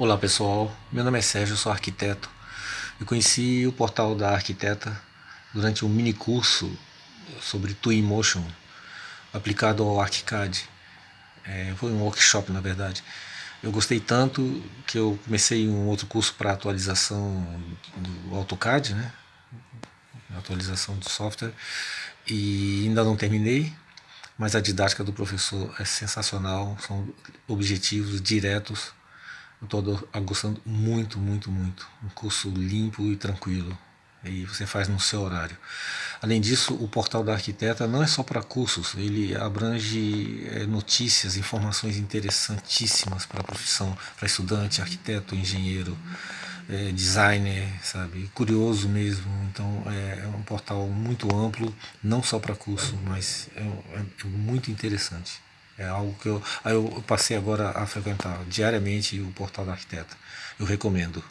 Olá pessoal, meu nome é Sérgio, sou arquiteto. Eu conheci o portal da Arquiteta durante um mini curso sobre Twinmotion aplicado ao ArchiCAD. É, foi um workshop na verdade. Eu gostei tanto que eu comecei um outro curso para atualização do AutoCAD, né? atualização do software, e ainda não terminei, mas a didática do professor é sensacional, são objetivos diretos estou gostando muito, muito, muito. Um curso limpo e tranquilo. E você faz no seu horário. Além disso, o portal da arquiteta não é só para cursos, ele abrange é, notícias, informações interessantíssimas para a profissão, para estudante, arquiteto, engenheiro, é, designer, sabe, curioso mesmo. Então é, é, um portal muito amplo, não só para curso, mas é, é muito interessante. É algo que eu, eu passei agora a frequentar diariamente o portal da arquiteta. Eu recomendo.